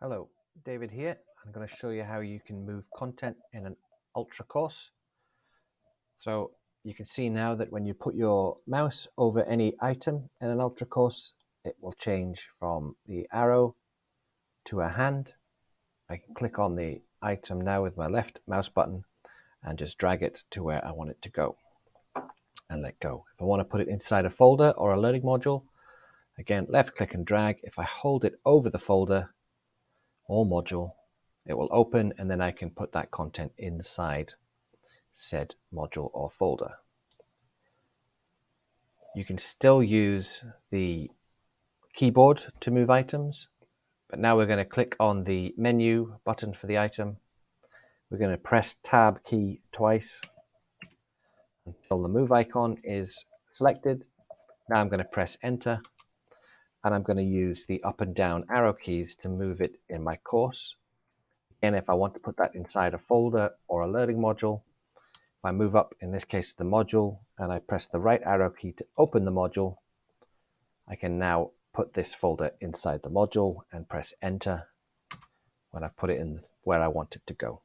Hello, David here. I'm going to show you how you can move content in an Ultra course. So you can see now that when you put your mouse over any item in an Ultra course, it will change from the arrow to a hand. I can click on the item now with my left mouse button and just drag it to where I want it to go and let go. If I want to put it inside a folder or a learning module, again, left click and drag. If I hold it over the folder, or module, it will open and then I can put that content inside said module or folder. You can still use the keyboard to move items, but now we're going to click on the menu button for the item. We're going to press tab key twice until the move icon is selected. Now I'm going to press enter and I'm going to use the up and down arrow keys to move it in my course. Again, if I want to put that inside a folder or a learning module, if I move up, in this case, the module, and I press the right arrow key to open the module, I can now put this folder inside the module and press enter when I put it in where I want it to go.